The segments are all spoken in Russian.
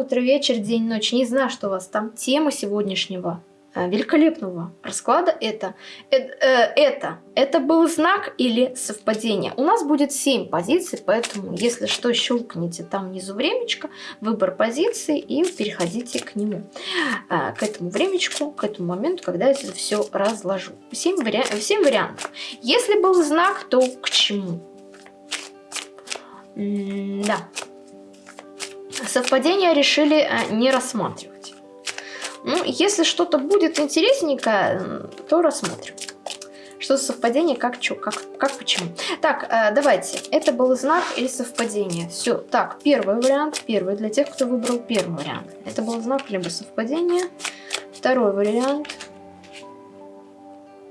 утро, вечер, день, ночь. Не знаю, что у вас там. Тема сегодняшнего Э, великолепного расклада это, это, э, это, это был знак или совпадение. У нас будет 7 позиций, поэтому, если что, щелкните там внизу времечко, выбор позиции и переходите к нему, э, к этому времечку, к этому моменту, когда я это все разложу. 7, вари... 7 вариантов. Если был знак, то к чему? М да. Совпадение решили не рассматривать. Ну, если что-то будет интересненькое, то рассмотрим. Что за совпадение, как, что, как, как, почему. Так, э, давайте. Это был знак или совпадение? Все. Так, первый вариант. Первый для тех, кто выбрал первый вариант. Это был знак либо совпадение. Второй вариант.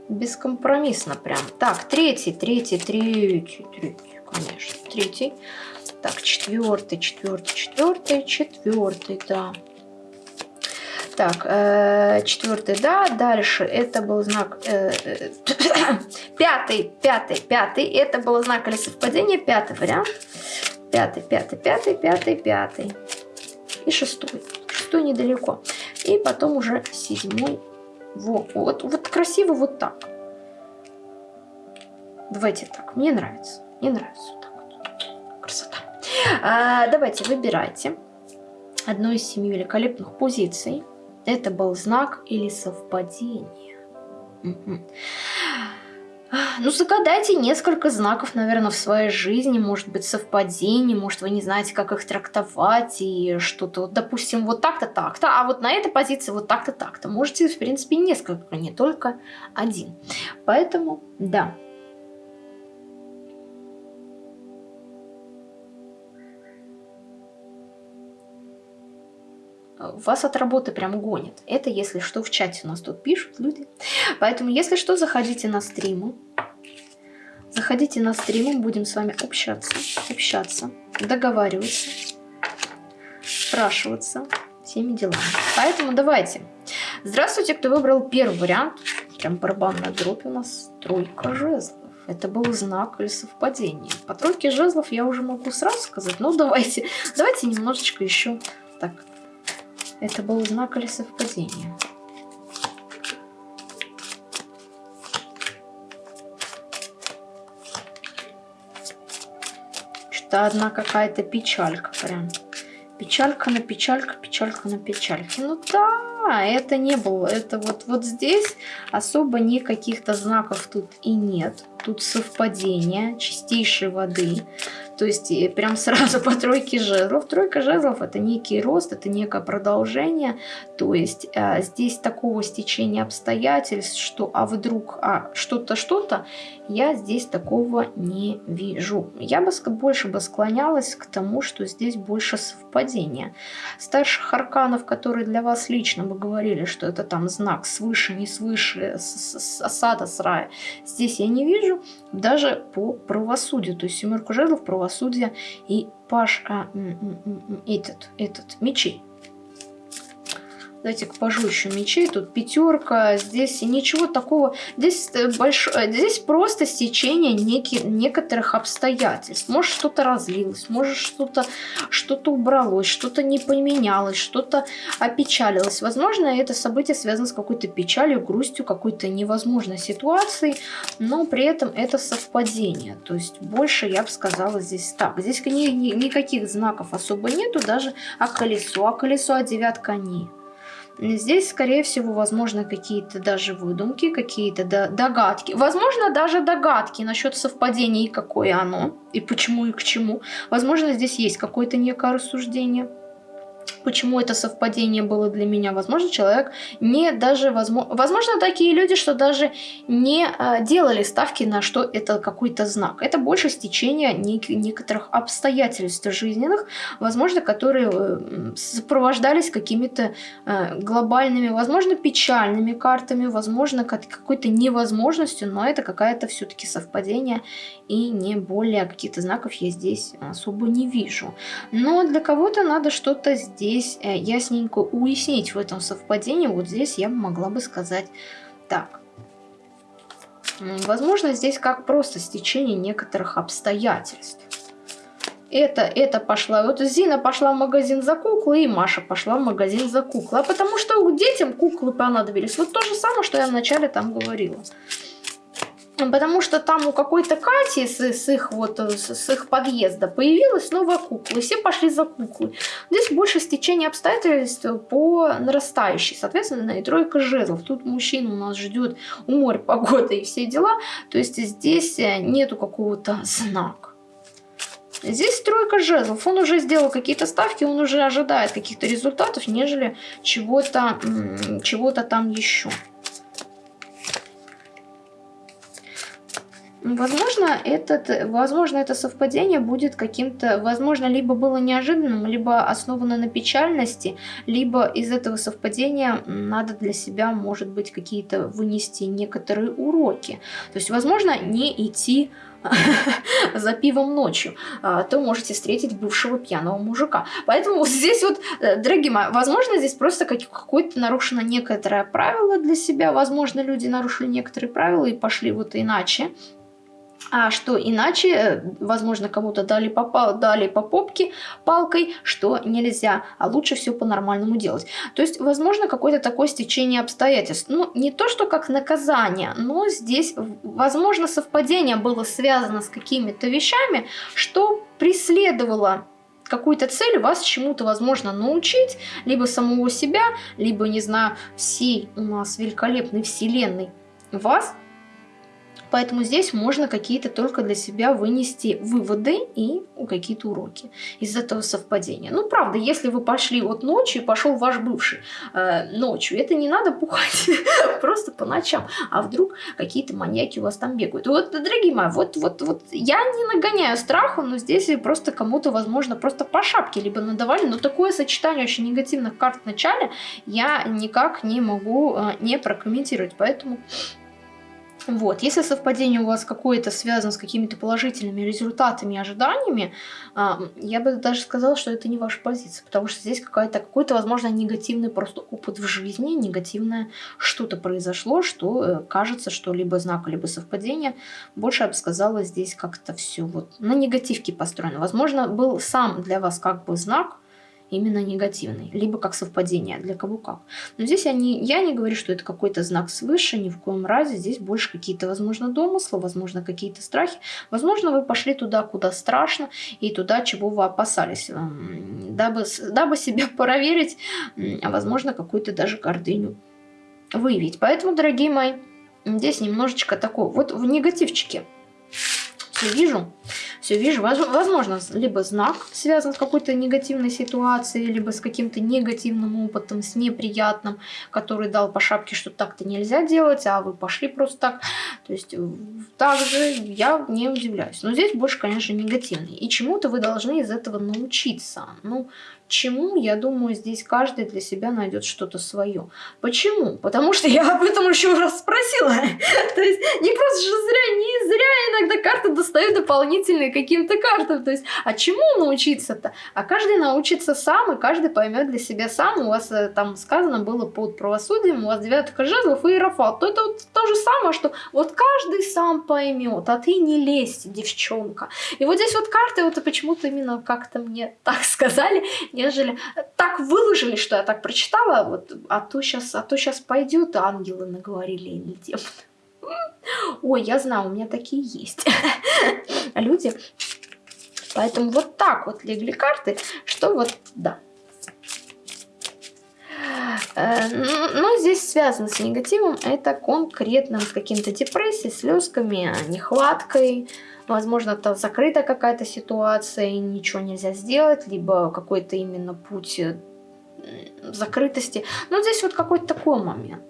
Бескомпромиссно прям. Так, третий, третий, третий, третий, конечно. Третий. Так, четвертый, четвертый, четвертый, четвертый, да. Так, э, четвертый, да, дальше это был знак, э, э, пятый, пятый, пятый, это был знак или совпадение, пятый вариант, пятый, пятый, пятый, пятый, пятый. И шестой, шестой недалеко, и потом уже седьмой, вот, вот, вот красиво вот так, давайте так, мне нравится, мне нравится вот так вот, красота. А, давайте, выбирайте одну из семи великолепных позиций, это был знак или совпадение? Угу. Ну, загадайте несколько знаков, наверное, в своей жизни, может быть, совпадений, может, вы не знаете, как их трактовать, и что-то, вот, допустим, вот так-то, так-то, а вот на этой позиции вот так-то, так-то. Можете, в принципе, несколько, не только один. Поэтому, да, вас от работы прям гонит. Это, если что, в чате у нас тут пишут люди. Поэтому, если что, заходите на стримы. Заходите на стримы, будем с вами общаться, общаться, договариваться, спрашиваться всеми делами. Поэтому давайте. Здравствуйте, кто выбрал первый вариант. Прям барабанная дробь у нас тройка жезлов. Это был знак или совпадение. По тройке жезлов я уже могу сразу сказать, но давайте, давайте немножечко еще так это был знак или совпадение? Что-то одна какая-то печалька прям. Печалька на печалька, печалька на печальке. Ну да, это не было. Это вот, вот здесь особо никаких-то знаков тут и нет. Тут совпадение чистейшей воды. То есть прям сразу по тройке жезлов. Тройка жезлов это некий рост, это некое продолжение. То есть э, здесь такого стечения обстоятельств, что а вдруг а что-то, что-то, я здесь такого не вижу. Я бы больше бы склонялась к тому, что здесь больше совпадения. Старших арканов, которые для вас лично бы говорили, что это там знак свыше, не свыше, с, с осада, с рая, здесь я не вижу. Даже по правосудию. То есть семерку жезлов, правосудие правосудия и паш а, этот, этот, мечей. Давайте к пажу еще мечей. Тут пятерка. Здесь ничего такого. Здесь, э, больш... Э, здесь просто стечение неки... некоторых обстоятельств. Может что-то разлилось, может что-то что, -то, убралось, что-то не поменялось, что-то опечалилось. Возможно, это событие связано с какой-то печалью, грустью, какой-то невозможной ситуацией, но при этом это совпадение. То есть больше, я бы сказала, здесь так. Здесь ни, ни, никаких знаков особо нету, даже а колесо, а колесо, а девятка не. Здесь, скорее всего, возможно какие-то даже выдумки, какие-то догадки. Возможно, даже догадки насчет совпадения и какое оно, и почему и к чему. Возможно, здесь есть какое-то некое рассуждение почему это совпадение было для меня. Возможно, человек не даже... Возможно, возможно такие люди, что даже не а, делали ставки на что это какой-то знак. Это больше стечение нек некоторых обстоятельств жизненных, возможно, которые э, сопровождались какими-то э, глобальными, возможно, печальными картами, возможно, какой-то невозможностью, но это какая-то все-таки совпадение и не более каких-то знаков я здесь особо не вижу. Но для кого-то надо что-то здесь здесь э, ясненько уяснить в этом совпадении. Вот здесь я могла бы сказать так. Возможно, здесь как просто стечение некоторых обстоятельств. это, это пошла. Вот Зина пошла в магазин за куклы, и Маша пошла в магазин за куклы. А потому что детям куклы понадобились. Вот то же самое, что я вначале там говорила. Потому что там у какой-то Кати с, с их вот с, с их подъезда появилась новая кукла, и все пошли за куклой. Здесь больше стечение обстоятельств по нарастающей, соответственно, и тройка жезлов. Тут мужчина у нас ждет у моря погода и все дела, то есть здесь э, нету какого-то знака. Здесь тройка жезлов. Он уже сделал какие-то ставки, он уже ожидает каких-то результатов, нежели чего-то чего, -то, там еще. Возможно, этот, возможно, это совпадение будет каким-то, возможно, либо было неожиданным, либо основано на печальности, либо из этого совпадения надо для себя, может быть, какие-то вынести некоторые уроки. То есть, возможно, не идти за пивом ночью, а, то можете встретить бывшего пьяного мужика. Поэтому здесь вот, э, дорогие мои, возможно, здесь просто какое-то нарушено некоторое правило для себя, возможно, люди нарушили некоторые правила и пошли вот иначе, а что иначе, э, возможно, кому-то дали по, дали по попке палкой, что нельзя, а лучше все по-нормальному делать. То есть, возможно, какое-то такое стечение обстоятельств. Ну, не то, что как наказание, но здесь, возможно, совпадение было связано с какими-то вещами, что преследовало какую-то цель вас чему-то, возможно, научить, либо самого себя, либо, не знаю, всей у нас великолепной вселенной вас Поэтому здесь можно какие-то только для себя вынести выводы и какие-то уроки из этого совпадения. Ну, правда, если вы пошли вот ночью, пошел ваш бывший э, ночью, это не надо пухать просто по ночам, а вдруг какие-то маньяки у вас там бегают. Вот, дорогие мои, вот, вот, вот я не нагоняю страху, но здесь просто кому-то, возможно, просто по шапке либо надавали, но такое сочетание очень негативных карт в начале я никак не могу э, не прокомментировать, поэтому вот. Если совпадение у вас какое-то связано с какими-то положительными результатами и ожиданиями, а, я бы даже сказала, что это не ваша позиция, потому что здесь какой-то, какой-то возможно, негативный просто опыт в жизни, негативное что-то произошло, что э, кажется, что либо знак, либо совпадение. Больше я бы сказала, здесь как-то все вот на негативке построено. Возможно, был сам для вас как бы знак, именно негативный, либо как совпадение, для кого как. Но здесь я не, я не говорю, что это какой-то знак свыше, ни в коем разе. Здесь больше какие-то, возможно, домыслы, возможно, какие-то страхи. Возможно, вы пошли туда, куда страшно, и туда, чего вы опасались, дабы, дабы себя проверить, а возможно, какую-то даже гордыню выявить. Поэтому, дорогие мои, здесь немножечко такое, вот в негативчике все вижу, все вижу. Возможно, либо знак связан с какой-то негативной ситуацией, либо с каким-то негативным опытом, с неприятным, который дал по шапке, что так-то нельзя делать, а вы пошли просто так. То есть, также я не удивляюсь. Но здесь больше, конечно, негативный. И чему-то вы должны из этого научиться. Ну, чему, я думаю, здесь каждый для себя найдет что-то свое. Почему? Потому что я об этом еще раз спросила. То есть не просто же зря, не зря иногда карты достают дополнительные каким-то картам. То есть, а чему научиться-то? А каждый научится сам, и каждый поймет для себя сам. У вас э, там сказано было под правосудием, у вас девятка жезлов и иерофат. То это вот то же самое, что вот каждый сам поймет, а ты не лезь, девчонка. И вот здесь вот карты, вот почему-то именно как-то мне так сказали, нежели так выложили, что я так прочитала, вот, а то сейчас, а то сейчас пойдет, ангелы наговорили или демоны. Ой, я знаю, у меня такие есть люди. Поэтому вот так вот легли карты, что вот, да. Э, но здесь связано с негативом, это конкретно с каким-то депрессией, слезками, нехваткой, возможно, это закрыта какая-то ситуация, и ничего нельзя сделать, либо какой-то именно путь э, закрытости. Но здесь вот какой-то такой момент.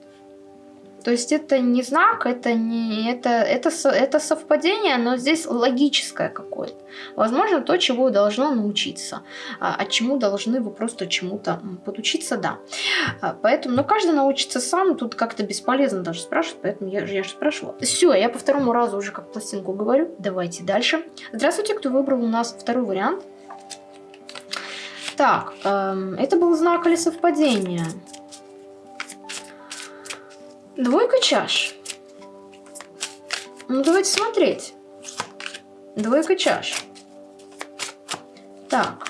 То есть это не знак, это не это, это, это совпадение, но здесь логическое какое-то. Возможно, то, чего вы должны научиться, а, чему должны вы просто чему-то подучиться, да. А, поэтому, но каждый научится сам, тут как-то бесполезно даже спрашивать, поэтому я, я же спрашивала. Все, я по второму разу уже как пластинку говорю, давайте дальше. Здравствуйте, кто выбрал у нас второй вариант. Так, эм, это был знак или совпадение? Двойка чаш. Ну, давайте смотреть. Двойка чаш. Так.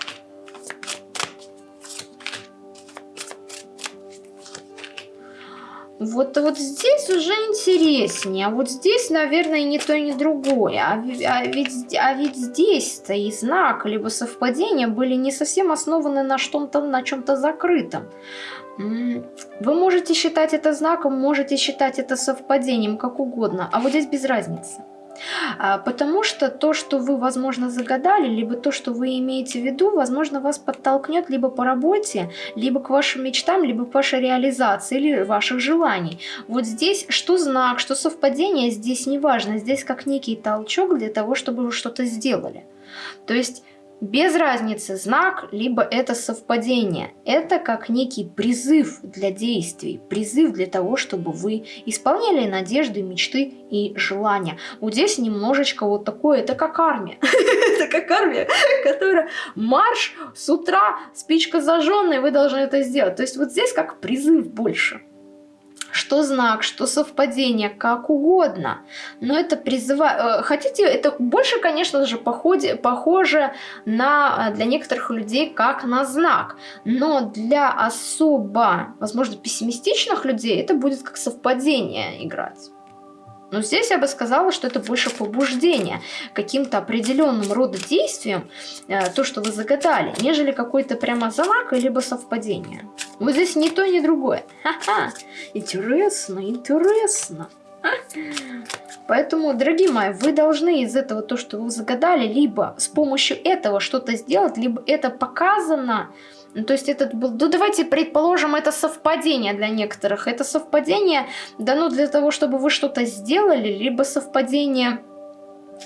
Вот, вот здесь уже интереснее. А вот здесь, наверное, ни то, ни другое. А, а ведь, а ведь здесь-то и знак, либо совпадение были не совсем основаны на на чем-то закрытом. Вы можете считать это знаком, можете считать это совпадением, как угодно. А вот здесь без разницы. А, потому что то, что вы, возможно, загадали, либо то, что вы имеете в виду, возможно, вас подтолкнет либо по работе, либо к вашим мечтам, либо к вашей реализации или ваших желаний. Вот здесь что знак, что совпадение, здесь не важно. Здесь как некий толчок для того, чтобы вы что-то сделали. То есть без разницы, знак, либо это совпадение. Это как некий призыв для действий, призыв для того, чтобы вы исполняли надежды, мечты и желания. Вот здесь немножечко вот такое, это как армия. Это как армия, которая марш с утра, спичка зажженная, вы должны это сделать. То есть вот здесь как призыв больше что знак, что совпадение, как угодно. Но это призывает... Э, хотите, это больше, конечно же, походе, похоже на, э, для некоторых людей как на знак. Но для особо, возможно, пессимистичных людей это будет как совпадение играть. Но здесь я бы сказала, что это больше побуждение каким-то определенным рода действием, э, то, что вы загадали, нежели какой-то прямо знак, либо совпадение. Вот здесь ни то, ни другое. Ха-ха, интересно, интересно. Поэтому, дорогие мои, вы должны из этого то, что вы загадали, либо с помощью этого что-то сделать, либо это показано, ну, то есть это был, ну давайте предположим, это совпадение для некоторых. Это совпадение дано для того, чтобы вы что-то сделали, либо совпадение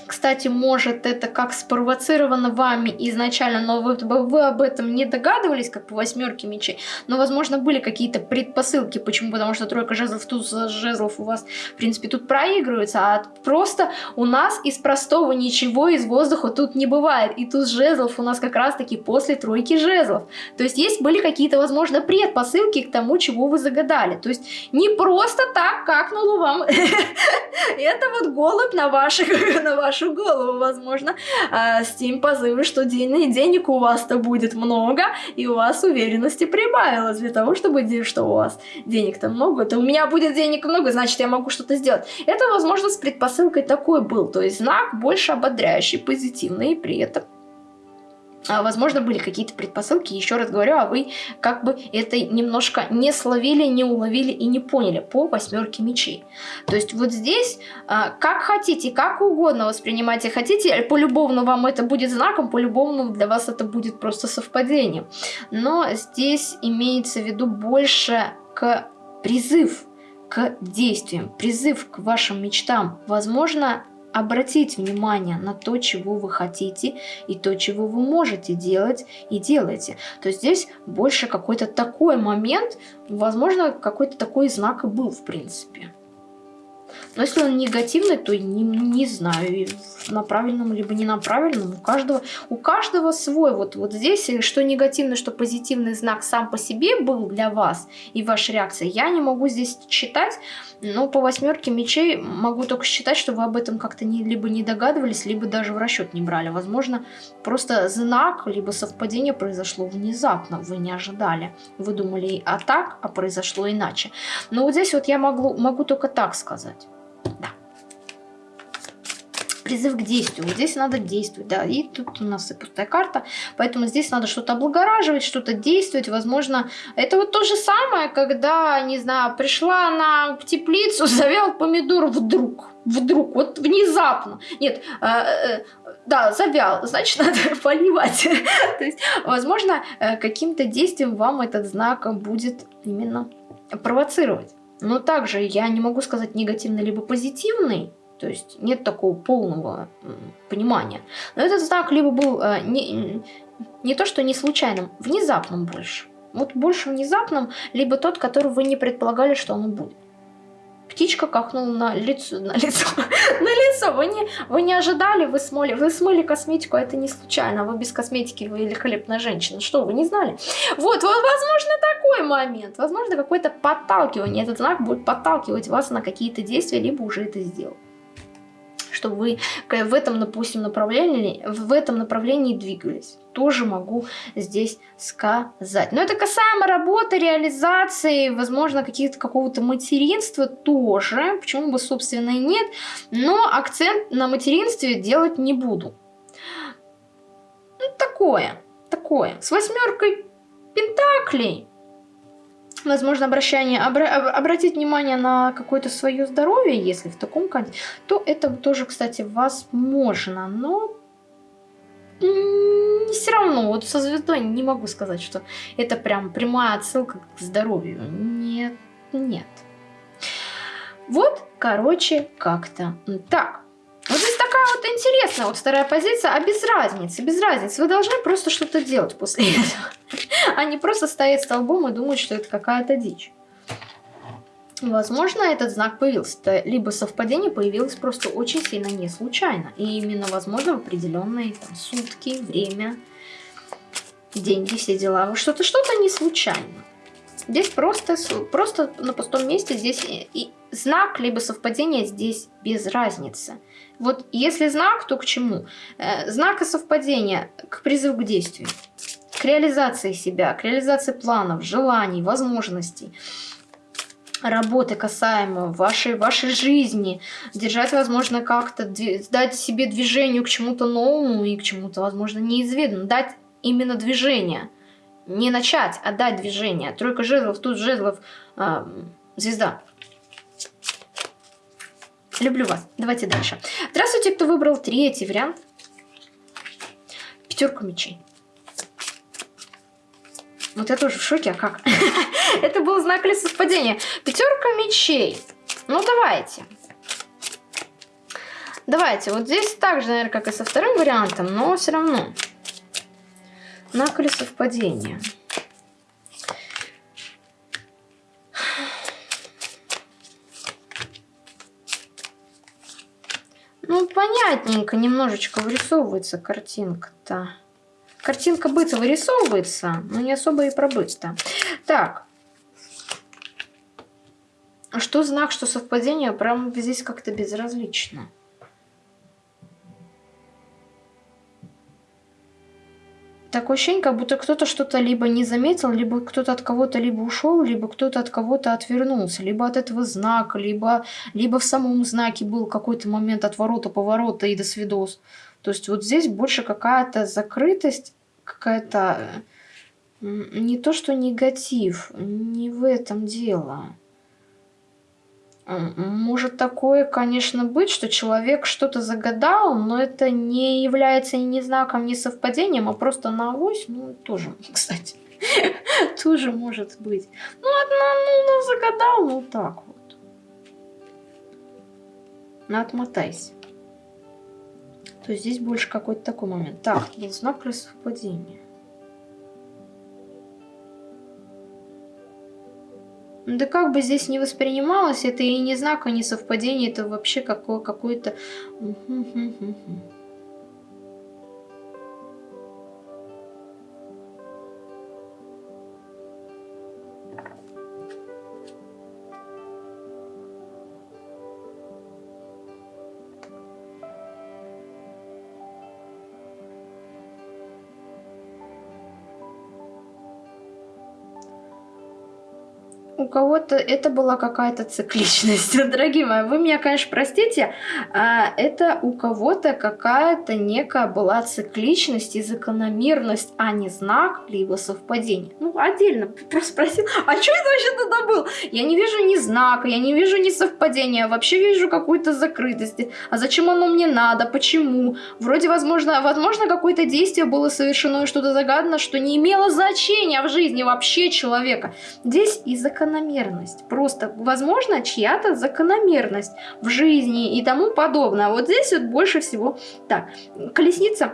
кстати, может это как спровоцировано вами изначально, но вы, вы об этом не догадывались, как по восьмерке мечей, но, возможно, были какие-то предпосылки. Почему? Потому что тройка жезлов, туз жезлов у вас, в принципе, тут проигрывается, а просто у нас из простого ничего из воздуха тут не бывает. И туз жезлов у нас как раз-таки после тройки жезлов. То есть есть были какие-то, возможно, предпосылки к тому, чего вы загадали. То есть не просто так, как на вам. Это вот голубь на ваших, вашу голову, возможно, а, с тем позывом, что денег у вас-то будет много, и у вас уверенности прибавилось для того, чтобы, что у вас денег-то много, то у меня будет денег много, значит, я могу что-то сделать. Это, возможно, с предпосылкой такой был, то есть знак больше ободряющий, позитивный, и при этом возможно, были какие-то предпосылки, еще раз говорю, а вы как бы это немножко не словили, не уловили и не поняли по восьмерке мечей. То есть вот здесь, а, как хотите, как угодно воспринимайте, хотите, по-любовно вам это будет знаком, по-любовно для вас это будет просто совпадением. Но здесь имеется в виду больше к призыв к действиям, призыв к вашим мечтам. Возможно, обратить внимание на то, чего вы хотите и то, чего вы можете делать и делаете. То здесь больше какой-то такой момент, возможно, какой-то такой знак и был в принципе. Но если он негативный, то не, не знаю, на правильном либо не на правильном. У каждого, у каждого свой. Вот, вот здесь, э, что негативный, что позитивный знак сам по себе был для вас и ваша реакция, я не могу здесь читать. Но по восьмерке мечей могу только считать, что вы об этом как-то не, либо не догадывались, либо даже в расчет не брали. Возможно, просто знак, либо совпадение произошло внезапно, вы не ожидали. Вы думали а так, а произошло иначе. Но вот здесь вот я могу, могу только так сказать. Да. Призыв к действию. Вот здесь надо действовать, да. И тут у нас и пустая карта. Поэтому здесь надо что-то облагораживать, что-то действовать. Возможно, это вот то же самое, когда, не знаю, пришла на теплицу, завял помидор вдруг. Вдруг, вот внезапно. Нет, э, э, да, завял, значит, надо поливать. То есть, возможно, э, каким-то действием вам этот знак будет именно провоцировать. Но также я не могу сказать негативный либо позитивный, то есть нет такого полного понимания. Но этот знак либо был э, не, не то, что не случайным, внезапным больше. Вот больше внезапным, либо тот, который вы не предполагали, что он будет. Птичка кахнула на лицо, на лицо, на лицо. Вы не, вы не ожидали, вы смыли, вы смыли косметику, а это не случайно. Вы без косметики, великолепная женщина. Что, вы не знали? Вот, вот, возможно, такой момент. Возможно, какое-то подталкивание. Этот знак будет подталкивать вас на какие-то действия, либо уже это сделал. Чтобы вы в этом, допустим, направлении, в этом направлении двигались. Тоже могу здесь сказать. Но это касаемо работы, реализации, возможно, какого-то материнства тоже. Почему бы, собственно, и нет. Но акцент на материнстве делать не буду. Ну, такое, такое. С восьмеркой пентаклей возможно, обращение, обра обратить внимание на какое-то свое здоровье, если в таком контексте, то это тоже, кстати, возможно, но все равно, вот со звездой не могу сказать, что это прям прямая отсылка к здоровью. Нет, нет. Вот, короче, как-то так. Такая вот интересная вот вторая позиция, а без разницы, без разницы. Вы должны просто что-то делать после этого, а не просто стоять столбом и думать, что это какая-то дичь. Возможно, этот знак появился, либо совпадение появилось просто очень сильно не случайно. И именно, возможно, в определенные там, сутки, время, деньги, все дела. Что-то что-то не случайно. Здесь просто, просто на пустом месте, здесь и знак, либо совпадение здесь без разницы. Вот если знак, то к чему? Э, знак и совпадение к призыву к действию, к реализации себя, к реализации планов, желаний, возможностей работы касаемо вашей, вашей жизни, держать, возможно, как-то, дать себе движению к чему-то новому и к чему-то, возможно, неизведанному, дать именно движение. Не начать, а дать движение. Тройка жезлов, тут жезлов, э, звезда. Люблю вас. Давайте дальше. Здравствуйте, кто выбрал третий вариант. Пятерка мечей. Вот я тоже в шоке, а как? Это был знак ли совпадения. Пятерка мечей. Ну, давайте. Давайте. Вот здесь так же, наверное, как и со вторым вариантом, но все равно. Знак или совпадение. Понятненько немножечко вырисовывается картинка-то. Картинка быта вырисовывается, но не особо и про быт-то. Так. Что знак, что совпадение, прям здесь как-то безразлично. Такое ощущение, как будто кто-то что-то либо не заметил, либо кто-то от кого-то либо ушел, либо кто-то от кого-то отвернулся, либо от этого знака, либо, либо в самом знаке был какой-то момент отворота, поворота и до свидос. То есть вот здесь больше какая-то закрытость, какая-то... Не то, что негатив, не в этом дело. Может такое, конечно, быть, что человек что-то загадал, но это не является ни знаком, ни совпадением, а просто на авось, ну, тоже, кстати, тоже может быть. Ну, одна, ну, ну, загадал, ну, так вот. Ну, отмотайся. То есть здесь больше какой-то такой момент. Так, знак плюс совпадение. Да как бы здесь не воспринималось, это и не знак, и не совпадение, это вообще какое-то... кого-то это была какая-то цикличность. Дорогие мои, вы меня, конечно, простите, а это у кого-то какая-то некая была цикличность и закономерность, а не знак, либо совпадение. Ну, отдельно просто спросил, а что это вообще туда был? Я не вижу ни знака, я не вижу ни совпадения, вообще вижу какую-то закрытость. А зачем оно мне надо? Почему? Вроде, возможно, возможно какое-то действие было совершено и что-то загадано, что не имело значения в жизни вообще человека. Здесь и закономерность закономерность. Просто, возможно, чья-то закономерность в жизни и тому подобное. Вот здесь вот больше всего... Так, колесница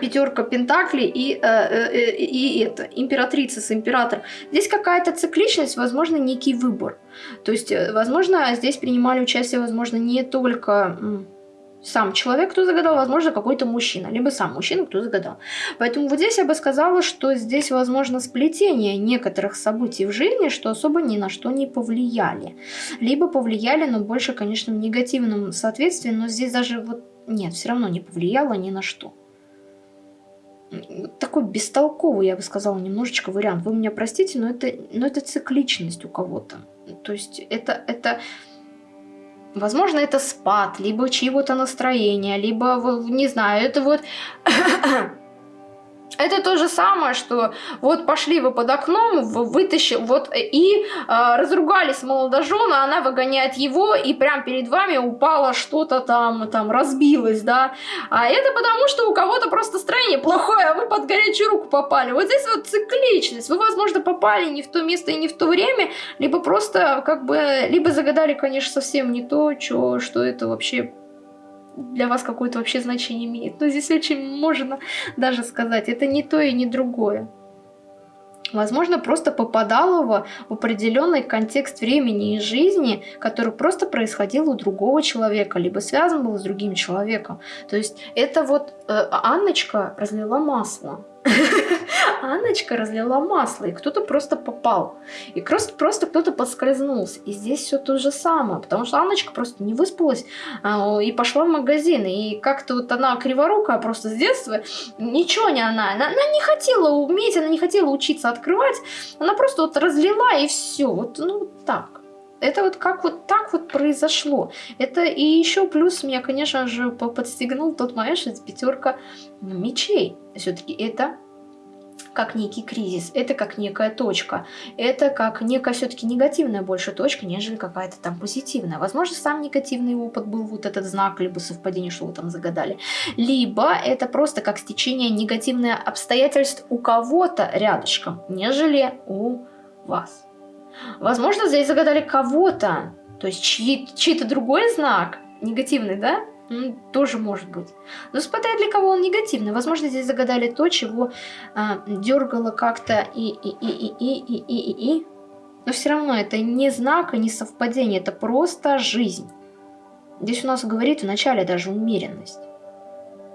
пятерка пентаклей и, э, э, и это, императрица с императором. Здесь какая-то цикличность, возможно, некий выбор. То есть, э, возможно, здесь принимали участие, возможно, не только сам человек, кто загадал, возможно, какой-то мужчина, либо сам мужчина, кто загадал. Поэтому вот здесь я бы сказала, что здесь возможно сплетение некоторых событий в жизни, что особо ни на что не повлияли. Либо повлияли, но больше, конечно, в негативном соответствии, но здесь даже вот нет, все равно не повлияло ни на что. Такой бестолковый, я бы сказала, немножечко вариант. Вы меня простите, но это, но это цикличность у кого-то. То есть это, это Возможно, это спад, либо чьего-то настроения, либо, не знаю, это вот Это то же самое, что вот пошли вы под окном, вытащи, вот и э, разругались молодожены, она выгоняет его, и прям перед вами упало что-то там, там разбилось, да. А это потому, что у кого-то просто настроение плохое, а вы под горячую руку попали. Вот здесь вот цикличность. Вы, возможно, попали не в то место и не в то время, либо просто как бы, либо загадали, конечно, совсем не то, что, что это вообще для вас какое-то вообще значение имеет. Но здесь очень можно даже сказать, это не то и не другое. Возможно, просто попадало в определенный контекст времени и жизни, который просто происходил у другого человека, либо связан был с другим человеком. То есть это вот э, Анночка разлила масло Анночка разлила масло, и кто-то просто попал. И просто, просто кто-то подскользнулся. И здесь все то же самое, потому что Анночка просто не выспалась а, и пошла в магазин. И как-то вот она криворукая просто с детства, ничего не она, она, она не хотела уметь, она не хотела учиться открывать, она просто вот разлила и все. Вот, ну, так. Это вот как вот так вот произошло. Это и еще плюс меня, конечно же, подстегнул тот момент, что пятерка мечей. Все-таки это как некий кризис, это как некая точка, это как некая все-таки негативная больше точка, нежели какая-то там позитивная. Возможно, сам негативный опыт был вот этот знак, либо совпадение, что вы там загадали, либо это просто как стечение негативных обстоятельств у кого-то рядышком, нежели у вас. Возможно, здесь загадали кого-то, то есть чьи-то чьи другой знак, негативный, да? тоже может быть. Но смотря для кого он негативный. Возможно, здесь загадали то, чего а, дергало как-то и, и, и, и, и, и, и, и, и. Но все равно это не знак и не совпадение, это просто жизнь. Здесь у нас говорит вначале даже умеренность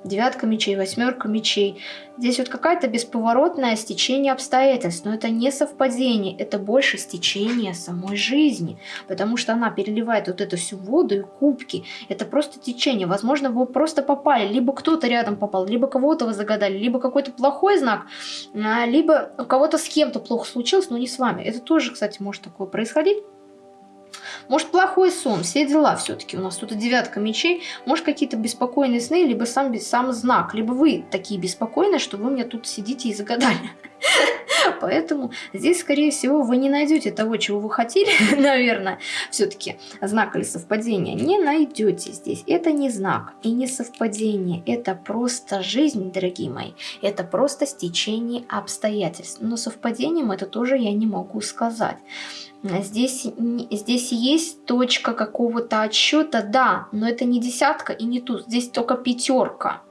девятка мечей, восьмерка мечей. Здесь вот какая-то бесповоротное стечение обстоятельств, но это не совпадение, это больше стечение самой жизни, потому что она переливает вот эту всю воду и кубки, это просто течение, возможно, вы просто попали, либо кто-то рядом попал, либо кого-то вы загадали, либо какой-то плохой знак, а, либо у кого-то с кем-то плохо случилось, но не с вами. Это тоже, кстати, может такое происходить. Может, плохой сон, все дела все-таки. У нас тут девятка мечей. Может, какие-то беспокойные сны, либо сам, сам знак. Либо вы такие беспокойные, что вы мне тут сидите и загадали. Поэтому здесь, скорее всего, вы не найдете того, чего вы хотели, наверное, все-таки знак или совпадение. Не найдете здесь. Это не знак и не совпадение. Это просто жизнь, дорогие мои. Это просто стечение обстоятельств. Но совпадением это тоже я не могу сказать. Здесь, здесь есть точка какого-то отсчета, да, но это не десятка и не тут, здесь только пятерка.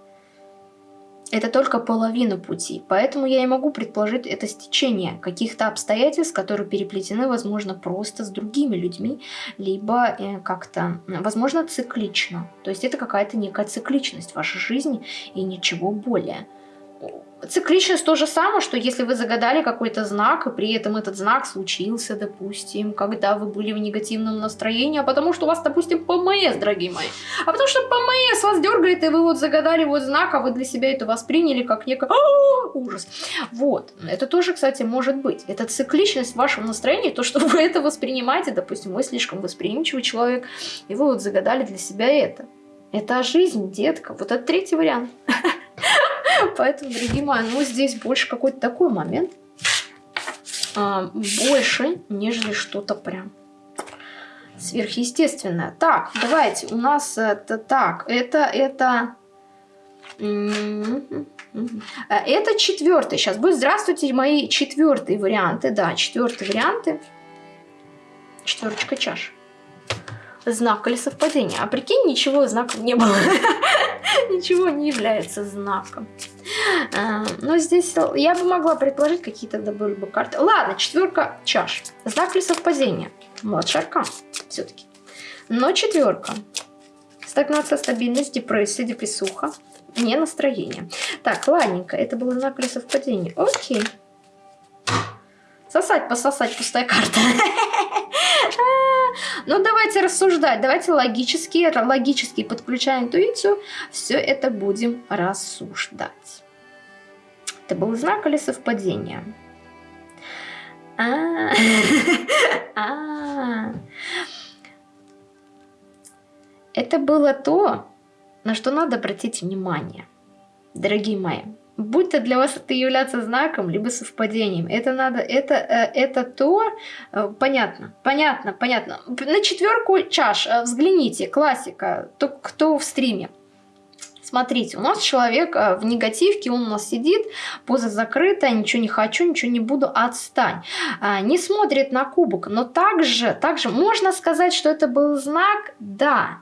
Это только половина пути, поэтому я и могу предположить это стечение каких-то обстоятельств, которые переплетены, возможно, просто с другими людьми, либо э, как-то, возможно, циклично. То есть это какая-то некая цикличность в вашей жизни и ничего более. Цикличность то же самое, что если вы загадали какой-то знак, и при этом этот знак случился, допустим, когда вы были в негативном настроении, а потому что у вас, допустим, ПМС, дорогие мои. А потому что ПМС вас дергает, и вы вот загадали вот знак, а вы для себя это восприняли как некий ужас. Вот. Это тоже, кстати, может быть. Это цикличность вашего настроения, то, что вы это воспринимаете, допустим, вы слишком восприимчивый человек, и вы вот загадали для себя это. Это жизнь, детка. Вот это третий вариант. Поэтому, дорогие мои, ну здесь больше какой-то такой момент. А, больше, нежели что-то прям сверхъестественное. Так, давайте, у нас это так, это, это... Это четвертый. Сейчас будет. Здравствуйте, мои четвертые варианты. Да, четвертые варианты. Четверочка чаш. Знак или совпадение. А прикинь, ничего знаков не было. ничего не является знаком. А, но здесь я бы могла предположить, какие тогда были бы карты. Ладно, четверка чаш. Знак ли совпадения? Младший аркан все-таки. Но четверка. Стагнация, стабильность, депрессия, депрессуха. Не настроение. Так, ладненько. Это было знак или совпадение. Окей. Сосать, пососать, пустая карта. Ну, давайте рассуждать, давайте логически, логически подключая интуицию, все это будем рассуждать. Это был знак или совпадение? А, а. Это было то, на что надо обратить внимание, дорогие мои будь то для вас это являться знаком, либо совпадением. Это надо, это, э, это то, э, понятно, понятно, понятно. На четверку чаш э, взгляните, классика, то, кто в стриме. Смотрите, у нас человек в негативке, он у нас сидит, поза закрыта, ничего не хочу, ничего не буду, отстань. А, не смотрит на кубок, но также, также можно сказать, что это был знак, да,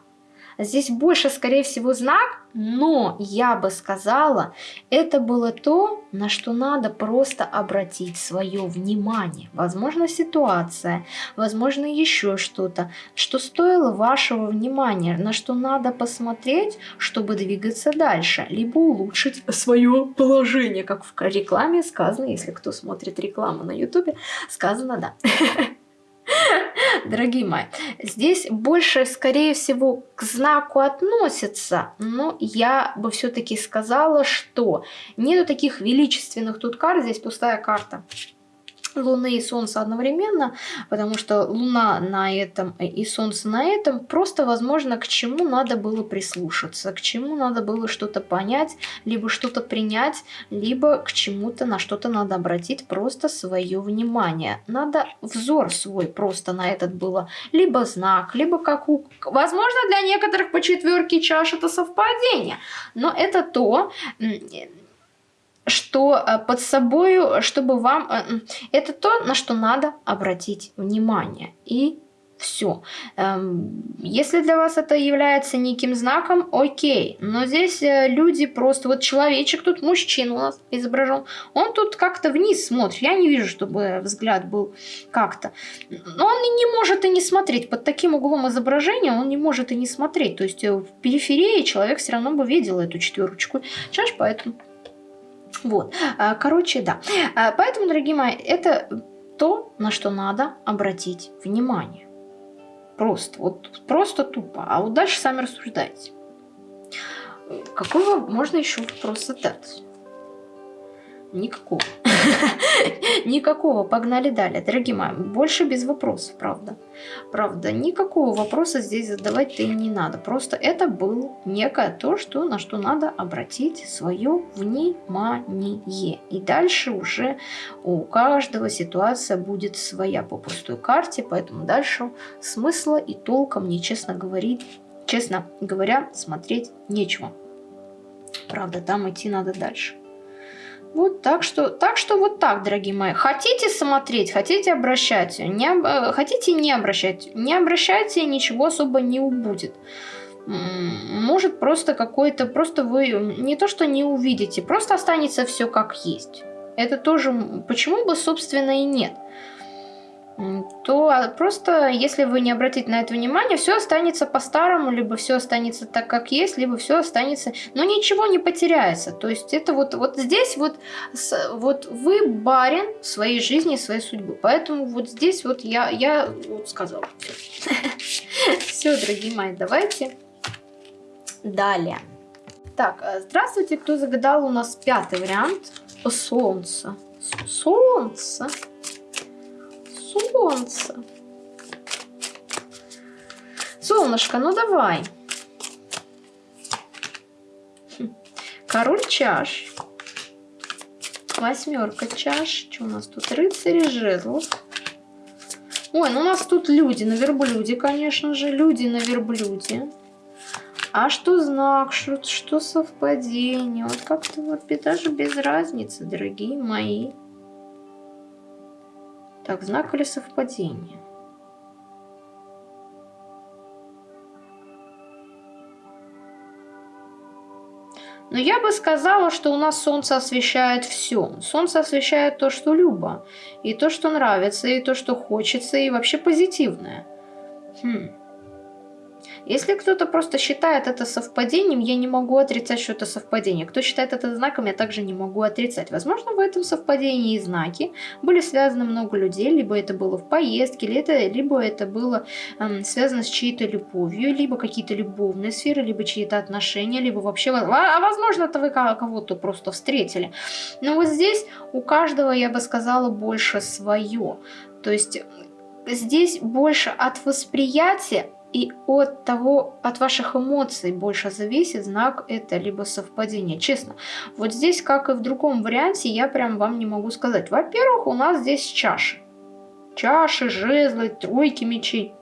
Здесь больше, скорее всего, знак, но я бы сказала, это было то, на что надо просто обратить свое внимание. Возможно, ситуация, возможно, еще что-то, что стоило вашего внимания, на что надо посмотреть, чтобы двигаться дальше, либо улучшить свое положение, как в рекламе сказано, если кто смотрит рекламу на ютубе, сказано да. дорогие мои. Здесь больше, скорее всего, к знаку относится, но я бы все-таки сказала, что нету таких величественных тут карт, здесь пустая карта. Луны и Солнца одновременно, потому что Луна на этом и Солнце на этом, просто, возможно, к чему надо было прислушаться, к чему надо было что-то понять, либо что-то принять, либо к чему-то, на что-то надо обратить просто свое внимание. Надо взор свой просто на этот было, либо знак, либо как у... Возможно, для некоторых по четверке чаш это совпадение, но это то, что э, под собой, чтобы вам... Э, это то, на что надо обратить внимание. И все. Эм, если для вас это является неким знаком, окей. Но здесь э, люди просто... Вот человечек тут, мужчина у нас изображен. Он тут как-то вниз смотрит. Я не вижу, чтобы взгляд был как-то. Но он не может и не смотреть. Под таким углом изображения он не может и не смотреть. То есть в периферии человек все равно бы видел эту четверочку чаш, поэтому... Вот, а, короче, да. А, поэтому, дорогие мои, это то, на что надо обратить внимание. Просто, вот просто тупо. А вот дальше сами рассуждайте. Какой можно еще вопрос задать? Никакого. Никакого. Погнали далее. Дорогие мои, больше без вопросов, правда. Правда, никакого вопроса здесь задавать-то и не надо. Просто это было некое то, что, на что надо обратить свое внимание. И дальше уже у каждого ситуация будет своя по пустой карте, поэтому дальше смысла и толка мне, честно говорить, честно говоря, смотреть нечего. Правда, там идти надо дальше. Вот так что, так что вот так, дорогие мои. Хотите смотреть, хотите обращать, не, э, хотите не обращать. Не обращайте, ничего особо не убудет. Может просто какой-то, просто вы не то что не увидите, просто останется все как есть. Это тоже, почему бы собственно и нет то а, просто, если вы не обратите на это внимание, все останется по-старому, либо все останется так, как есть, либо все останется, но ничего не потеряется. То есть это вот, вот здесь вот, вот вы барин своей жизни, своей судьбы. Поэтому вот здесь вот я, я вот сказала. Все, дорогие мои, давайте далее. Так, э, здравствуйте, кто загадал у нас пятый вариант. Солнце. Солнце солнце. Солнышко, ну давай. Хм. Король чаш. Восьмерка чаш. Что у нас тут? Рыцари жезлов. Ой, ну у нас тут люди на верблюде, конечно же. Люди на верблюде. А что знак, что, что совпадение? Вот как-то вот даже без разницы, дорогие мои. Так, знак или совпадение? Но я бы сказала, что у нас солнце освещает все. Солнце освещает то, что любо, и то, что нравится, и то, что хочется, и вообще позитивное. Хм. Если кто-то просто считает это совпадением, я не могу отрицать, что это совпадение. Кто считает это знаком, я также не могу отрицать. Возможно, в этом совпадении знаки были связаны много людей, либо это было в поездке, либо это, либо это было эм, связано с чьей-то любовью, либо какие-то любовные сферы, либо чьи-то отношения, либо вообще... А, возможно, это вы кого-то просто встретили. Но вот здесь у каждого, я бы сказала, больше свое. То есть здесь больше от восприятия и от того, от ваших эмоций больше зависит, знак это либо совпадение. Честно, вот здесь, как и в другом варианте, я прям вам не могу сказать. Во-первых, у нас здесь чаши. Чаши, жезлы, тройки мечей,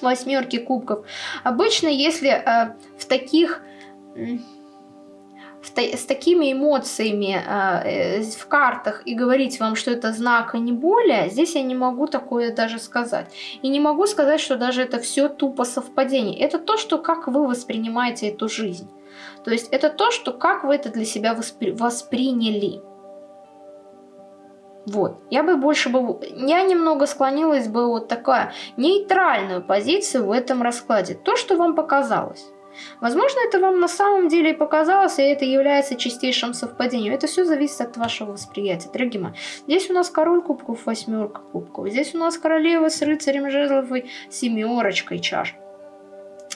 восьмерки кубков. Обычно, если э, в таких с такими эмоциями э, в картах и говорить вам, что это знак, а не более, здесь я не могу такое даже сказать. И не могу сказать, что даже это все тупо совпадение. Это то, что как вы воспринимаете эту жизнь. То есть это то, что как вы это для себя воспри восприняли. Вот, я бы больше бы, я немного склонилась бы вот такая нейтральную позицию в этом раскладе. То, что вам показалось. Возможно, это вам на самом деле и показалось, и это является чистейшим совпадением. Это все зависит от вашего восприятия, дорогие мои. Здесь у нас король кубков, восьмерка кубков. Здесь у нас королева с рыцарем жезлов и семерочкой чаш.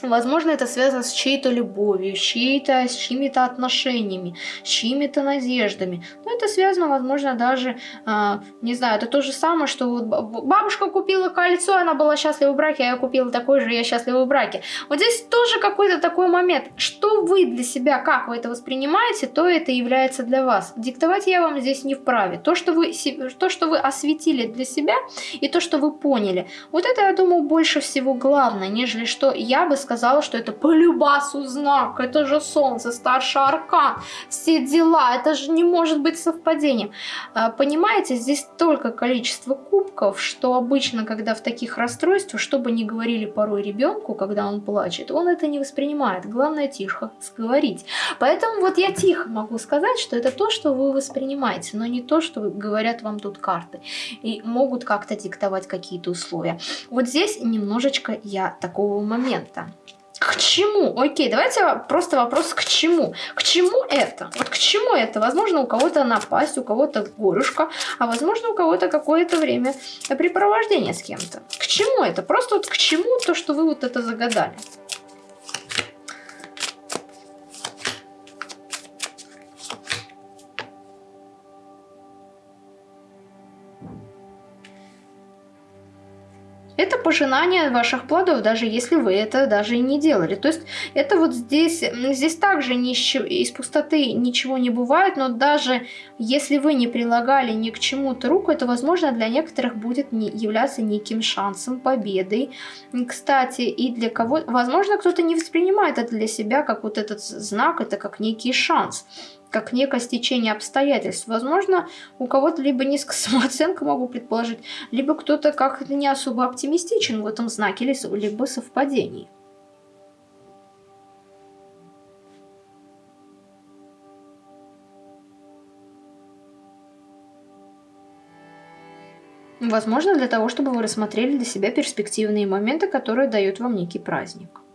Возможно, это связано с чьей-то любовью, с, чьей-то, с чьими-то отношениями, с чьими-то надеждами. Но это связано, возможно, даже, э, не знаю, это то же самое, что вот бабушка купила кольцо, она была счастлива в браке, а я купила такое же, я счастлива в браке. Вот здесь тоже какой-то такой момент. Что вы для себя, как вы это воспринимаете, то это является для вас. Диктовать я вам здесь не вправе. То, что вы, то, что вы осветили для себя и то, что вы поняли, вот это, я думаю, больше всего главное, нежели что я бы сказала, что это по любасу знак, это же солнце, старший аркан, все дела, это же не может быть совпадением. А, понимаете, здесь только количество кубков, что обычно, когда в таких расстройствах, что бы ни говорили порой ребенку, когда он плачет, он это не воспринимает. Главное тихо сговорить. Поэтому вот я тихо могу сказать, что это то, что вы воспринимаете, но не то, что говорят вам тут карты. И могут как-то диктовать какие-то условия. Вот здесь немножечко я такого момента. К чему? Окей, давайте просто вопрос к чему. К чему это? Вот к чему это? Возможно, у кого-то напасть, у кого-то горюшка, а возможно, у кого-то какое-то время препровождение с кем-то. К чему это? Просто вот к чему то, что вы вот это загадали? Это пожинание ваших плодов, даже если вы это даже и не делали. То есть это вот здесь, здесь также из пустоты ничего не бывает, но даже если вы не прилагали ни к чему-то руку, это, возможно, для некоторых будет не, являться неким шансом, победой. Кстати, и для кого... Возможно, кто-то не воспринимает это для себя как вот этот знак, это как некий шанс как некое стечение обстоятельств. Возможно, у кого-то либо низкая самооценка, могу предположить, либо кто-то как-то не особо оптимистичен в этом знаке, либо совпадений. Возможно, для того, чтобы вы рассмотрели для себя перспективные моменты, которые дают вам некий праздник.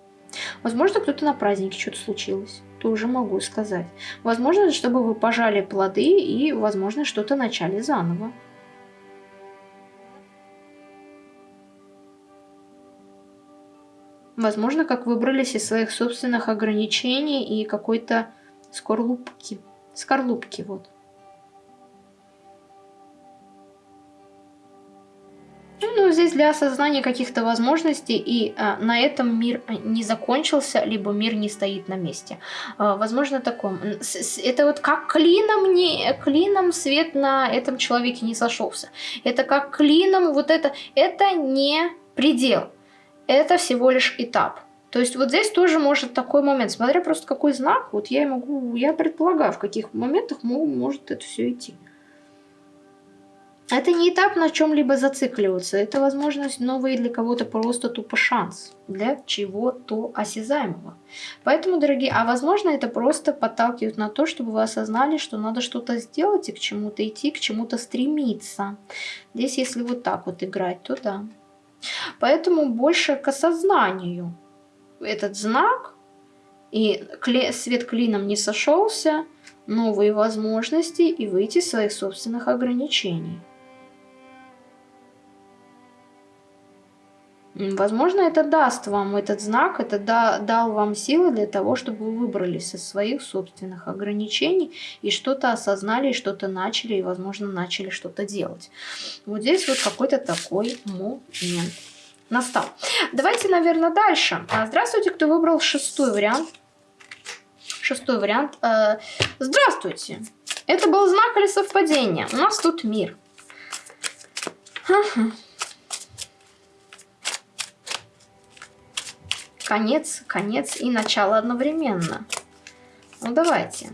Возможно, кто-то на празднике что-то случилось. Тоже могу сказать. Возможно, чтобы вы пожали плоды и, возможно, что-то начали заново. Возможно, как выбрались из своих собственных ограничений и какой-то скорлупки. Скорлупки, вот. Ну, здесь для осознания каких-то возможностей, и а, на этом мир а, не закончился, либо мир не стоит на месте. А, возможно, таком. Это вот как клином, не, клином свет на этом человеке не сошелся. Это как клином, вот это, это не предел. Это всего лишь этап. То есть вот здесь тоже может такой момент, смотря просто какой знак, вот я могу, я предполагаю, в каких моментах может это все идти. Это не этап на чем-либо зацикливаться, это возможность новый для кого-то просто тупо шанс для чего-то осязаемого. Поэтому, дорогие, а возможно это просто подталкивает на то, чтобы вы осознали, что надо что-то сделать и к чему-то идти, к чему-то стремиться. Здесь, если вот так вот играть, то да. Поэтому больше к осознанию этот знак, и свет клином не сошелся, новые возможности и выйти из своих собственных ограничений. Возможно, это даст вам этот знак, это да, дал вам силы для того, чтобы вы выбрались из своих собственных ограничений и что-то осознали, что-то начали, и, возможно, начали что-то делать. Вот здесь вот какой-то такой момент настал. Давайте, наверное, дальше. А, здравствуйте, кто выбрал шестой вариант. Шестой вариант. Э, здравствуйте. Это был знак или совпадение? У нас тут мир. Ага. Конец, конец и начало одновременно. Ну давайте.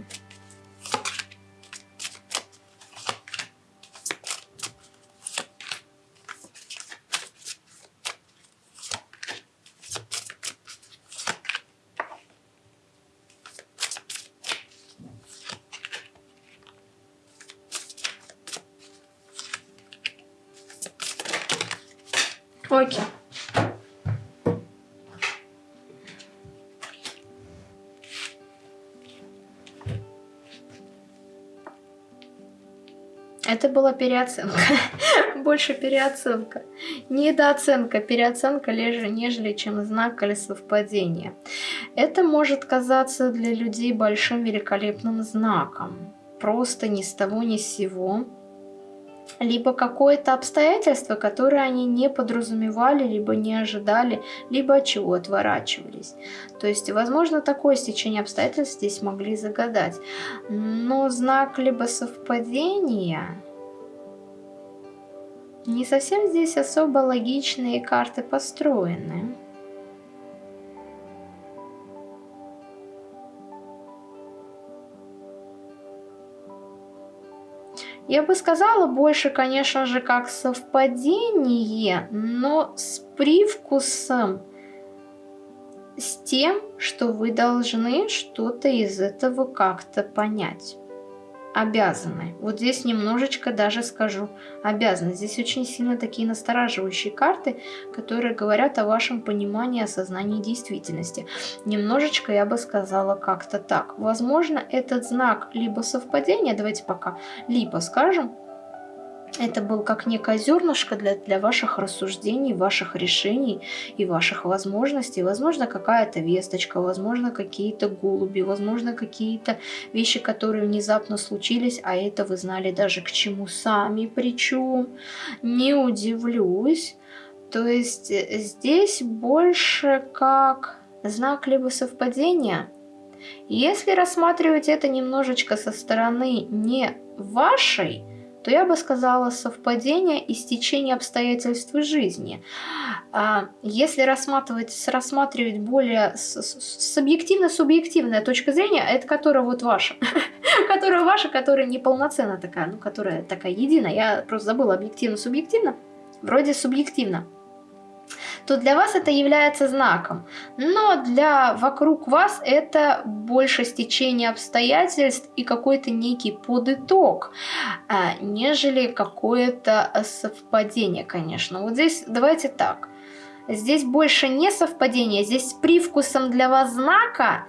Переоценка. Больше переоценка. Недооценка, переоценка, нежели чем знак или совпадение. Это может казаться для людей большим великолепным знаком. Просто ни с того ни с сего либо какое-то обстоятельство, которое они не подразумевали, либо не ожидали, либо от чего отворачивались. То есть, возможно, такое стечение обстоятельств здесь могли загадать. Но знак либо совпадения... Не совсем здесь особо логичные карты построены. Я бы сказала больше, конечно же, как совпадение, но с привкусом, с тем, что вы должны что-то из этого как-то понять обязаны. Вот здесь немножечко даже скажу обязаны. Здесь очень сильно такие настораживающие карты, которые говорят о вашем понимании, осознании действительности. Немножечко я бы сказала как-то так. Возможно, этот знак либо совпадение, давайте пока, либо скажем, это был как некое зернышко для, для ваших рассуждений, ваших решений и ваших возможностей. Возможно, какая-то весточка, возможно, какие-то голуби, возможно, какие-то вещи, которые внезапно случились, а это вы знали даже к чему сами причем. Не удивлюсь. То есть э, здесь больше как знак либо совпадения. Если рассматривать это немножечко со стороны не вашей, то я бы сказала совпадение и стечение обстоятельств жизни. А, если рассматривать, рассматривать более субъективно-субъективная точка зрения, это которая вот ваша, которая ваша, которая неполноценная такая, ну, которая такая единая, я просто забыла объективно-субъективно, вроде субъективно то для вас это является знаком. Но для вокруг вас это больше стечение обстоятельств и какой-то некий подыток, а, нежели какое-то совпадение, конечно. Вот здесь давайте так. Здесь больше не совпадение, здесь с привкусом для вас знака,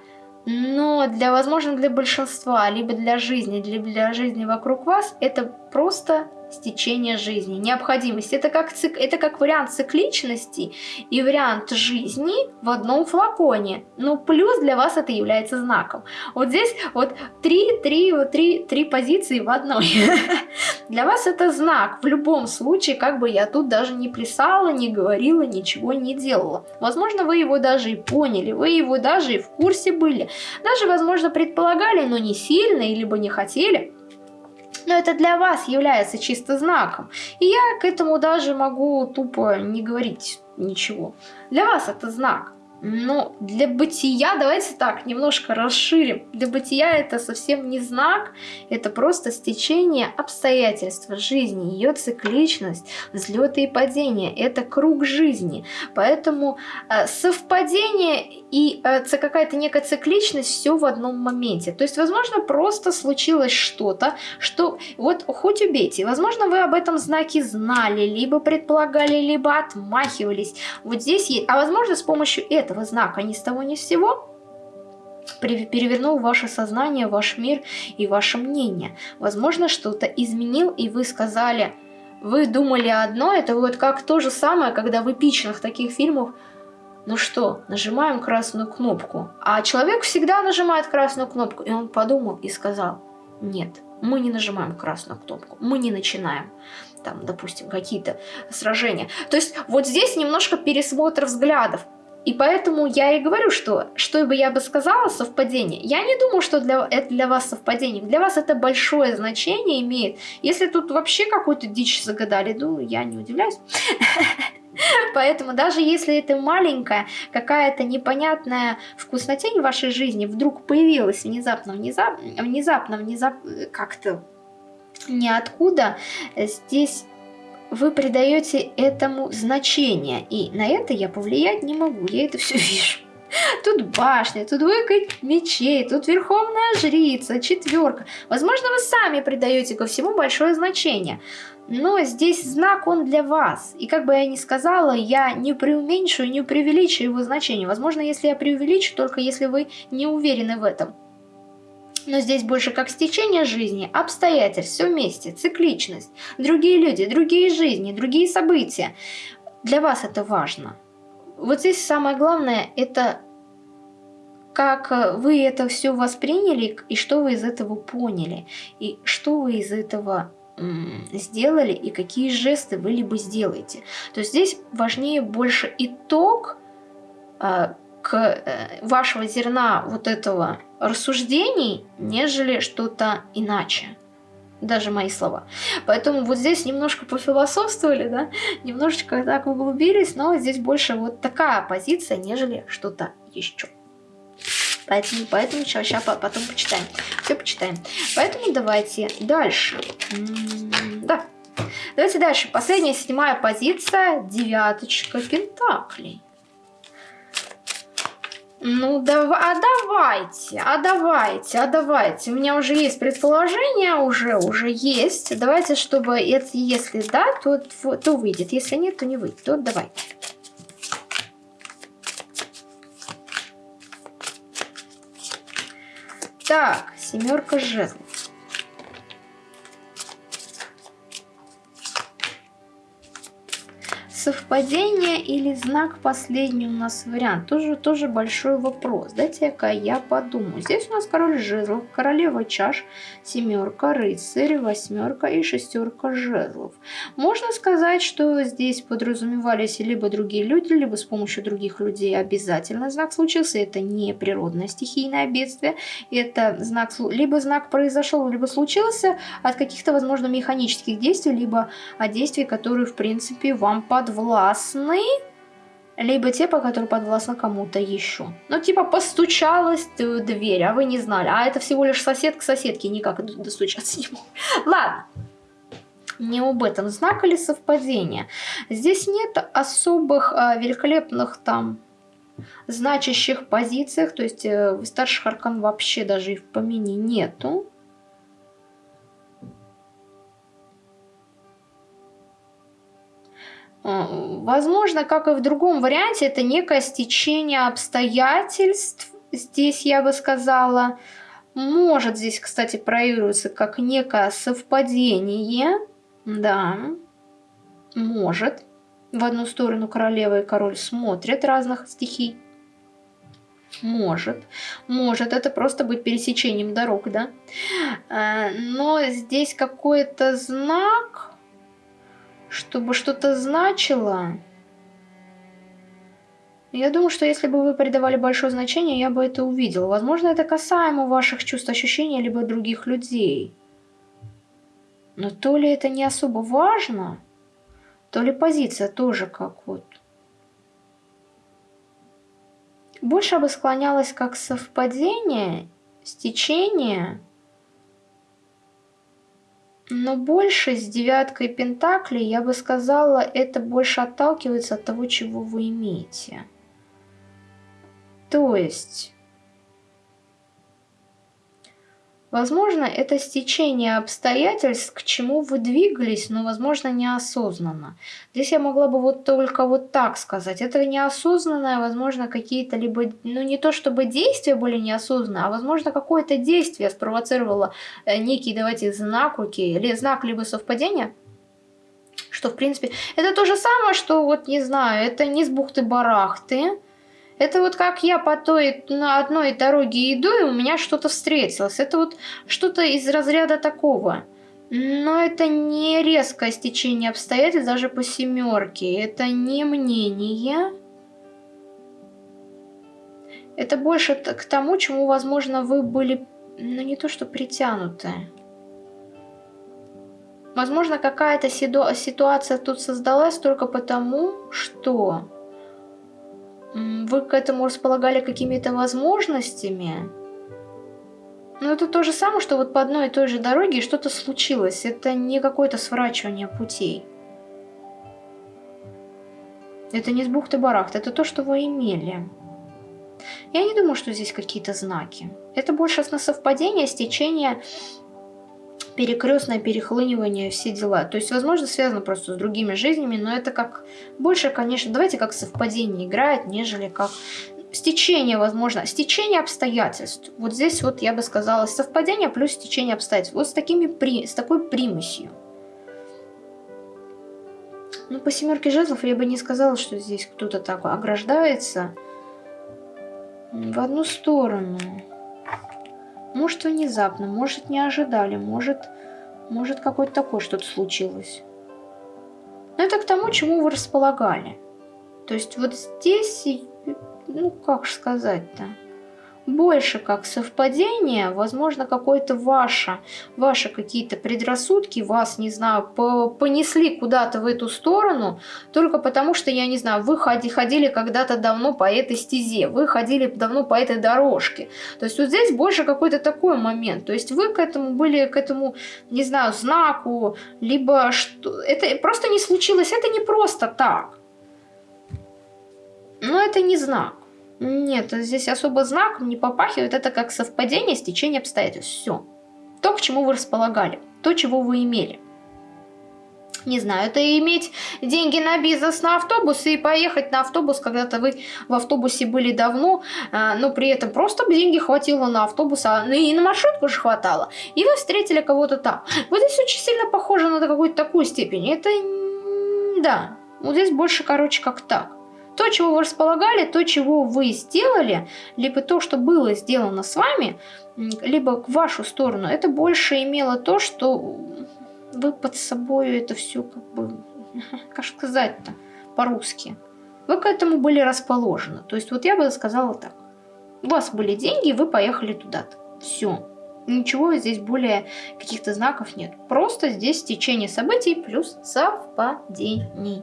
но для, возможно, для большинства, либо для жизни, либо для жизни вокруг вас, это просто стечение жизни, необходимость. Это как, цик, это как вариант цикличности и вариант жизни в одном флаконе. Но плюс для вас это является знаком. Вот здесь вот три, три, вот три, три позиции в одной. Для вас это знак. В любом случае, как бы я тут даже не плясала, не говорила, ничего не делала. Возможно, вы его даже и поняли, вы его даже и в курсе были. Даже, возможно, предполагали, но не сильно, либо не хотели но это для вас является чисто знаком. И я к этому даже могу тупо не говорить ничего. Для вас это знак. Но для бытия, давайте так, немножко расширим. Для бытия это совсем не знак, это просто стечение обстоятельств жизни, ее цикличность, взлеты и падения. Это круг жизни. Поэтому э, совпадение и э, какая-то некая цикличность все в одном моменте. То есть, возможно, просто случилось что-то, что вот хоть убейте, возможно, вы об этом знаке знали, либо предполагали, либо отмахивались. Вот здесь есть, а возможно, с помощью этого этого знака ни с того ни с сего перевернул ваше сознание, ваш мир и ваше мнение. Возможно, что-то изменил, и вы сказали, вы думали одно, это вот как то же самое, когда в эпичных таких фильмах ну что, нажимаем красную кнопку. А человек всегда нажимает красную кнопку. И он подумал и сказал, нет, мы не нажимаем красную кнопку, мы не начинаем там, допустим, какие-то сражения. То есть вот здесь немножко пересмотр взглядов. И поэтому я и говорю, что что бы я бы сказала совпадение, я не думаю, что для, это для вас совпадение. Для вас это большое значение имеет. Если тут вообще какую-то дичь загадали, ну, я не удивляюсь. Поэтому даже если это маленькая, какая-то непонятная вкуснотень в вашей жизни вдруг появилась внезапно, внезапно, внезапно, внезапно, как-то ниоткуда, здесь вы придаете этому значение. И на это я повлиять не могу, я это все вижу. Тут башня, тут двойка мечей, тут верховная жрица, четверка. Возможно, вы сами придаете ко всему большое значение. Но здесь знак он для вас. И как бы я ни сказала, я не преуменьшу и не преувеличу его значение. Возможно, если я преувеличу, только если вы не уверены в этом. Но здесь больше как стечение жизни, обстоятельств, все вместе, цикличность, другие люди, другие жизни, другие события. Для вас это важно. Вот здесь самое главное, это как вы это все восприняли и что вы из этого поняли, и что вы из этого сделали и какие жесты вы либо сделаете. То есть здесь важнее больше итог э, к э, вашего зерна вот этого рассуждений, нежели что-то иначе. Даже мои слова. Поэтому вот здесь немножко пофилософствовали, да, немножечко так углубились, но здесь больше вот такая позиция, нежели что-то еще. Поэтому, поэтому сейчас, сейчас потом почитаем. Все почитаем. Поэтому давайте дальше. М -м да. Давайте дальше. Последняя, седьмая позиция. Девяточка пентаклей. Ну, дав а давайте, а давайте, а давайте. У меня уже есть предположение, уже, уже есть. Давайте, чтобы это, если да, то, то выйдет. Если нет, то не выйдет. То давайте. Так, семерка жезлов. Совпадение или знак последний у нас вариант? Тоже, тоже большой вопрос. Дайте-ка я подумаю. Здесь у нас король жезлов, королева чаш, семерка, рыцарь, восьмерка и шестерка жезлов. Можно сказать, что здесь подразумевались либо другие люди, либо с помощью других людей обязательно знак случился. Это не природное стихийное бедствие. Это знак, либо знак произошел, либо случился от каких-то, возможно, механических действий, либо от действий, которые, в принципе, вам подвластны, либо те, по которым подвластны кому-то еще. Ну, типа, постучалась дверь, а вы не знали. А это всего лишь сосед к соседке, никак достучаться не мог. Ладно. Не об этом знак или совпадение. Здесь нет особых а, великолепных там значащих позициях, то есть э, старших аркан вообще даже и в помине нету. Э, возможно, как и в другом варианте, это некое стечение обстоятельств. Здесь я бы сказала, может здесь, кстати, проявиться как некое совпадение. Да, может. В одну сторону королева и король смотрят разных стихий. Может, может, это просто быть пересечением дорог, да. Э, но здесь какой-то знак чтобы что-то значило. Я думаю, что если бы вы придавали большое значение, я бы это увидела. Возможно, это касаемо ваших чувств, ощущений, либо других людей. Но то ли это не особо важно, то ли позиция тоже как вот. Больше бы склонялась как совпадение, стечение – но больше с девяткой пентаклей, я бы сказала, это больше отталкивается от того, чего вы имеете. То есть, Возможно, это стечение обстоятельств, к чему вы двигались, но, возможно, неосознанно. Здесь я могла бы вот только вот так сказать. Это неосознанное, возможно, какие-то либо, ну не то чтобы действия были неосознанные, а возможно какое-то действие спровоцировало э, некий, давайте, знак, окей, или знак либо совпадения. Что, в принципе, это то же самое, что, вот, не знаю, это не с бухты-барахты, это вот как я по той на одной дороге иду, и у меня что-то встретилось. Это вот что-то из разряда такого. Но это не резкое стечение обстоятельств даже по семерке. Это не мнение. Это больше к тому, чему, возможно, вы были, ну не то что притянуты. Возможно, какая-то ситуация тут создалась только потому, что вы к этому располагали какими-то возможностями? Но это то же самое, что вот по одной и той же дороге что-то случилось. Это не какое-то сворачивание путей. Это не с бухты-барахт, это то, что вы имели. Я не думаю, что здесь какие-то знаки. Это больше на совпадение, стечение перекрестное перехлынивание, все дела. То есть, возможно, связано просто с другими жизнями, но это как больше, конечно, давайте как совпадение играет, нежели как стечение, возможно, стечение обстоятельств. Вот здесь вот я бы сказала совпадение плюс стечение обстоятельств. Вот с, такими, при, с такой примесью. Ну, по семерке жезлов я бы не сказала, что здесь кто-то так ограждается в одну сторону. Может, внезапно, может, не ожидали, может, может какое-то такое что-то случилось. Но это к тому, чему вы располагали. То есть вот здесь, ну как сказать-то больше как совпадение, возможно, какое-то ваше, ваши какие-то предрассудки вас, не знаю, по понесли куда-то в эту сторону, только потому что, я не знаю, вы ходи ходили когда-то давно по этой стезе, вы ходили давно по этой дорожке. То есть вот здесь больше какой-то такой момент. То есть вы к этому были, к этому, не знаю, знаку, либо что... Это просто не случилось, это не просто так. Но это не знак. Нет, здесь особо знаком не попахивает. Это как совпадение, стечение обстоятельств. Все. То, к чему вы располагали. То, чего вы имели. Не знаю, это иметь деньги на бизнес, на автобус и поехать на автобус, когда-то вы в автобусе были давно, а, но при этом просто деньги хватило на автобус, а ну и на маршрутку же хватало. И вы встретили кого-то там. Вот здесь очень сильно похоже на какую-то такую степень. Это, да, вот здесь больше, короче, как так то, чего вы располагали, то, чего вы сделали, либо то, что было сделано с вами, либо в вашу сторону, это больше имело то, что вы под собой это все как бы, как сказать-то по-русски, вы к этому были расположены. То есть вот я бы сказала так. У вас были деньги, вы поехали туда-то. Все. Ничего здесь более каких-то знаков нет. Просто здесь течение событий плюс совпадение.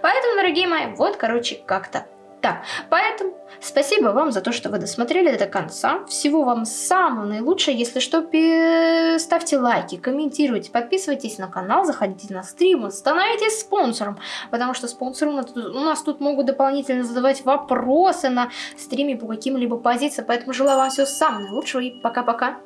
Поэтому, дорогие мои, вот, короче, как-то так, поэтому спасибо вам за то, что вы досмотрели до конца. Всего вам самого наилучшего. Если что, ставьте лайки, комментируйте, подписывайтесь на канал, заходите на стримы, становитесь спонсором. Потому что спонсоры у нас тут могут дополнительно задавать вопросы на стриме по каким-либо позициям. Поэтому желаю вам всего самого наилучшего и пока-пока.